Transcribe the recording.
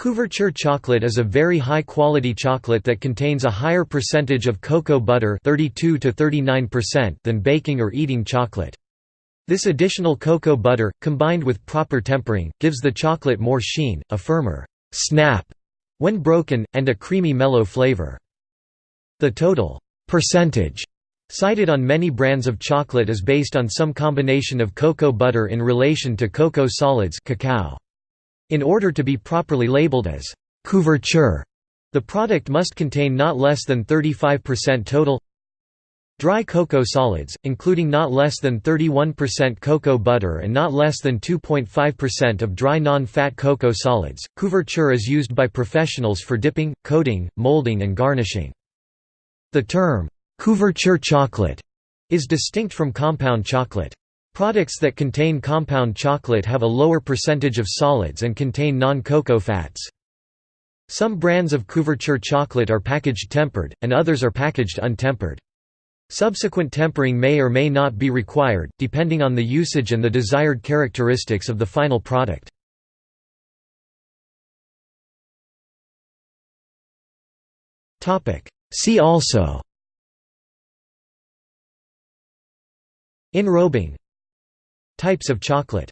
Couverture chocolate is a very high-quality chocolate that contains a higher percentage of cocoa butter 32 to 39% than baking or eating chocolate. This additional cocoa butter, combined with proper tempering, gives the chocolate more sheen, a firmer «snap» when broken, and a creamy mellow flavor. The total «percentage» cited on many brands of chocolate is based on some combination of cocoa butter in relation to cocoa solids cacao. In order to be properly labeled as couverture, the product must contain not less than 35% total dry cocoa solids, including not less than 31% cocoa butter and not less than 2.5% of dry non-fat cocoa solids. Couverture is used by professionals for dipping, coating, molding and garnishing. The term couverture chocolate is distinct from compound chocolate. Products that contain compound chocolate have a lower percentage of solids and contain non-cocoa fats. Some brands of couverture chocolate are packaged tempered, and others are packaged untempered. Subsequent tempering may or may not be required, depending on the usage and the desired characteristics of the final product. See also Enrobing Types of chocolate